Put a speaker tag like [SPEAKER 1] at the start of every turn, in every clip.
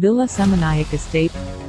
[SPEAKER 1] Villa Seminyak Estate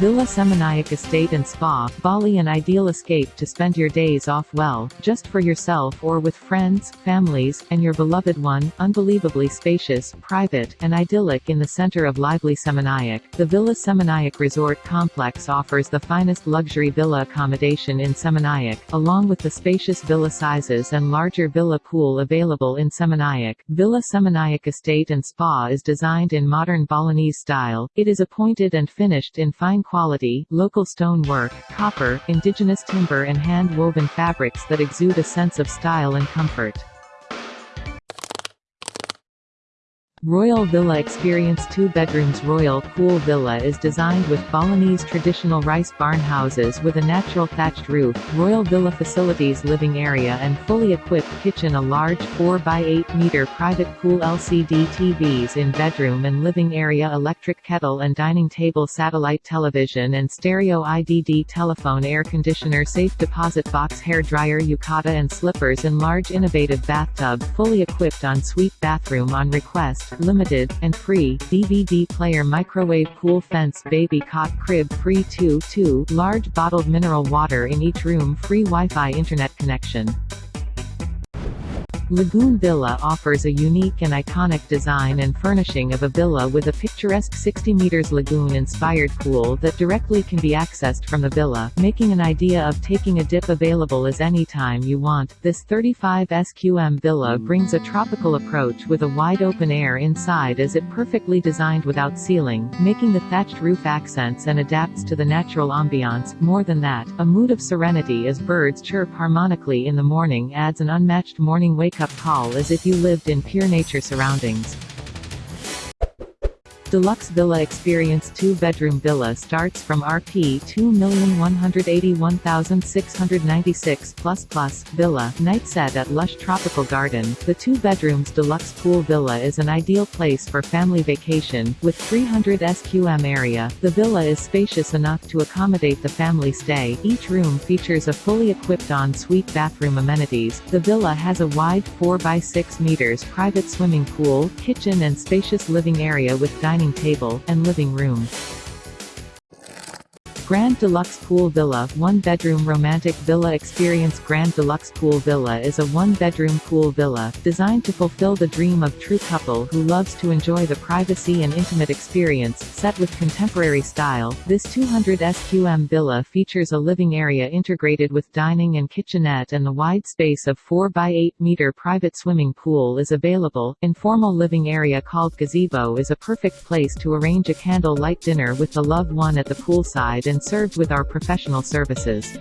[SPEAKER 1] Villa Seminyak Estate and Spa, Bali an ideal escape to spend your days off well, just for yourself or with friends, families, and your beloved one, unbelievably spacious, private, and idyllic in the center of lively Seminyak. The Villa Seminyak Resort Complex offers the finest luxury villa accommodation in Seminyak, along with the spacious villa sizes and larger villa pool available in Seminyak. Villa Seminyak Estate and Spa is designed in modern Balinese style, it is appointed and finished in fine quality, local stone work, copper, indigenous timber and hand-woven fabrics that exude a sense of style and comfort. Royal Villa Experience 2 bedrooms Royal Pool Villa is designed with Balinese traditional rice barn houses with a natural thatched roof, Royal Villa facilities living area and fully equipped kitchen a large 4x8 meter private pool LCD TVs in bedroom and living area electric kettle and dining table satellite television and stereo IDD telephone air conditioner safe deposit box hair dryer yukata and slippers and large innovative bathtub fully equipped en suite bathroom on request limited, and free, DVD player microwave pool fence baby cot crib free 2 2 large bottled mineral water in each room free Wi-Fi internet connection. Lagoon Villa offers a unique and iconic design and furnishing of a villa with a picturesque 60 meters lagoon-inspired pool that directly can be accessed from the villa, making an idea of taking a dip available as any time you want. This 35 SQM villa brings a tropical approach with a wide open air inside as it perfectly designed without ceiling, making the thatched roof accents and adapts to the natural ambiance. More than that, a mood of serenity as birds chirp harmonically in the morning adds an unmatched morning wake wake-up call as if you lived in pure nature surroundings. Deluxe Villa Experience 2-bedroom villa starts from Rp 2,181,696 plus plus, villa, night set at lush tropical garden. The two bedrooms deluxe pool villa is an ideal place for family vacation, with 300 SQM area. The villa is spacious enough to accommodate the family stay. Each room features a fully equipped en-suite bathroom amenities. The villa has a wide 4 by 6 meters private swimming pool, kitchen and spacious living area with dining dining table, and living room. Grand Deluxe Pool Villa One-bedroom romantic villa experience Grand Deluxe Pool Villa is a one-bedroom pool villa, designed to fulfill the dream of true couple who loves to enjoy the privacy and intimate experience, set with contemporary style. This 200 SQM villa features a living area integrated with dining and kitchenette and the wide space of 4 by 8 meter private swimming pool is available. Informal living area called gazebo is a perfect place to arrange a candle light dinner with the loved one at the poolside and served with our professional services.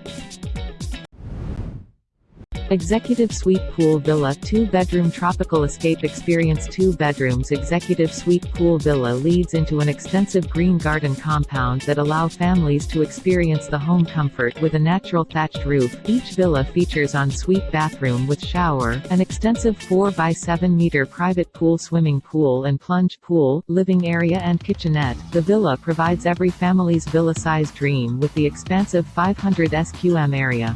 [SPEAKER 1] Executive Suite Pool Villa 2-bedroom tropical escape experience 2 bedrooms Executive Suite Pool Villa leads into an extensive green garden compound that allow families to experience the home comfort with a natural thatched roof. Each villa features en-suite bathroom with shower, an extensive 4 by 7 meter private pool swimming pool and plunge pool, living area and kitchenette. The villa provides every family's villa-sized dream with the expansive 500 SQM area.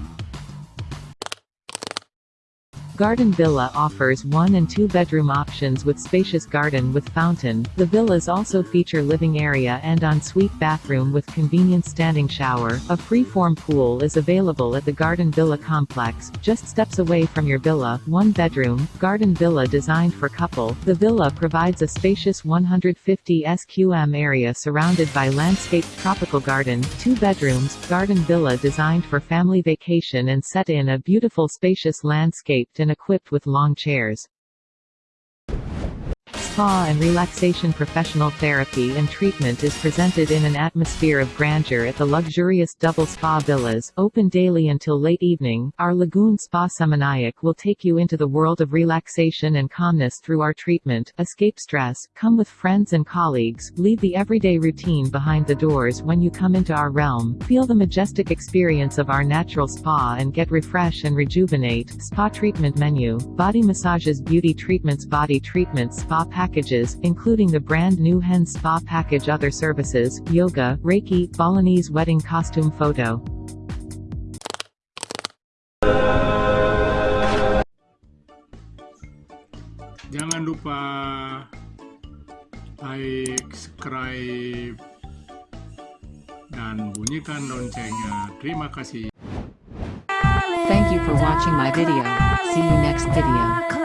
[SPEAKER 1] Garden Villa offers one and two bedroom options with spacious garden with fountain. The villas also feature living area and ensuite bathroom with convenient standing shower. A free-form pool is available at the Garden Villa complex, just steps away from your villa. One bedroom, Garden Villa designed for couple. The villa provides a spacious 150 SQM area surrounded by landscaped tropical garden. Two bedrooms, Garden Villa designed for family vacation and set in a beautiful spacious landscaped and equipped with long chairs spa and relaxation professional therapy and treatment is presented in an atmosphere of grandeur at the luxurious double spa villas, open daily until late evening. Our Lagoon Spa Seminyak will take you into the world of relaxation and calmness through our treatment. Escape stress, come with friends and colleagues, leave the everyday routine behind the doors when you come into our realm. Feel the majestic experience of our natural spa and get refresh and rejuvenate. Spa treatment menu, body massages, beauty treatments, body treatments, spa packages, including the brand new Hen Spa package other services, yoga, Reiki, Balinese wedding costume photo.
[SPEAKER 2] Jangan lupa like, subscribe, dan bunyikan loncengnya. Terima kasih.
[SPEAKER 3] Thank you for watching my video. See you next video.